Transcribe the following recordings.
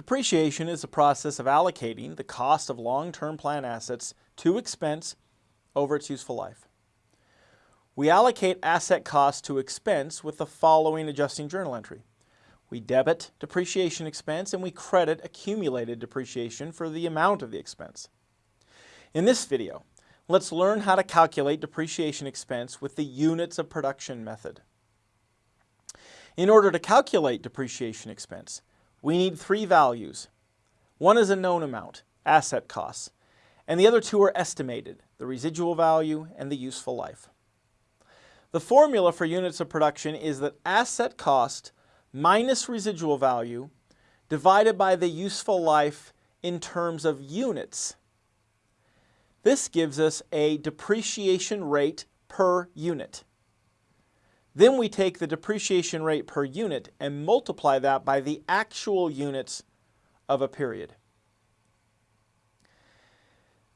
Depreciation is the process of allocating the cost of long-term plan assets to expense over its useful life. We allocate asset costs to expense with the following adjusting journal entry. We debit depreciation expense and we credit accumulated depreciation for the amount of the expense. In this video, let's learn how to calculate depreciation expense with the units of production method. In order to calculate depreciation expense, we need three values. One is a known amount, asset costs, and the other two are estimated, the residual value and the useful life. The formula for units of production is that asset cost minus residual value divided by the useful life in terms of units. This gives us a depreciation rate per unit. Then we take the depreciation rate per unit and multiply that by the actual units of a period.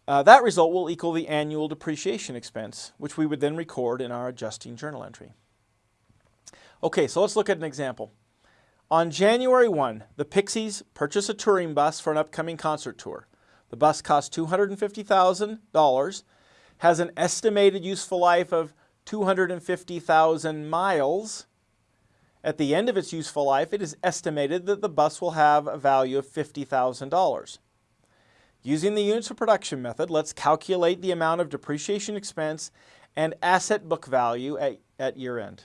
Uh, that result will equal the annual depreciation expense, which we would then record in our adjusting journal entry. Okay, so let's look at an example. On January 1, the Pixies purchase a touring bus for an upcoming concert tour. The bus costs $250,000, has an estimated useful life of 250,000 miles. At the end of its useful life, it is estimated that the bus will have a value of $50,000. Using the units of production method, let's calculate the amount of depreciation expense and asset book value at, at year end.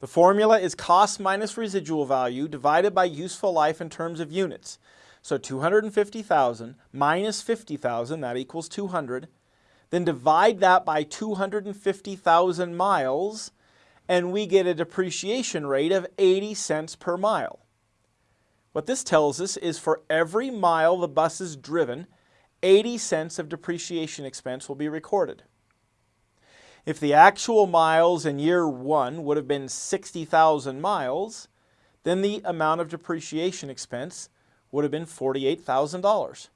The formula is cost minus residual value divided by useful life in terms of units. So 250,000 minus 50,000, that equals 200. Then divide that by 250,000 miles and we get a depreciation rate of 80 cents per mile. What this tells us is for every mile the bus is driven, 80 cents of depreciation expense will be recorded. If the actual miles in year one would have been 60,000 miles, then the amount of depreciation expense would have been $48,000.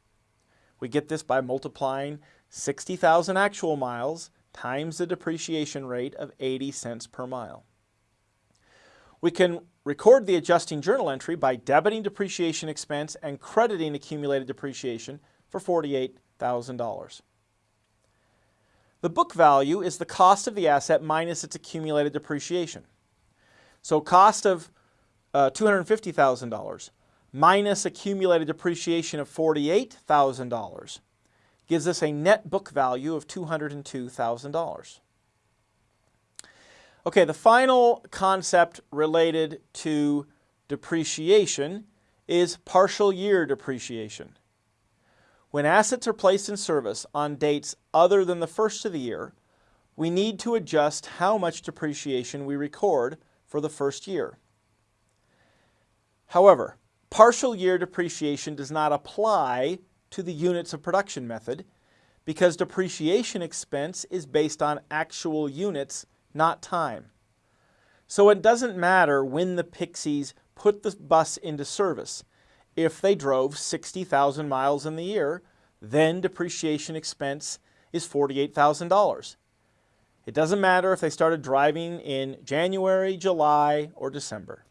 We get this by multiplying 60,000 actual miles times the depreciation rate of 80 cents per mile. We can record the adjusting journal entry by debiting depreciation expense and crediting accumulated depreciation for $48,000. The book value is the cost of the asset minus its accumulated depreciation. So cost of uh, $250,000 minus accumulated depreciation of $48,000 gives us a net book value of $202,000. Okay, the final concept related to depreciation is partial year depreciation. When assets are placed in service on dates other than the first of the year, we need to adjust how much depreciation we record for the first year. However, partial year depreciation does not apply to the units of production method because depreciation expense is based on actual units not time. So it doesn't matter when the Pixies put the bus into service. If they drove 60,000 miles in the year, then depreciation expense is $48,000. It doesn't matter if they started driving in January, July, or December.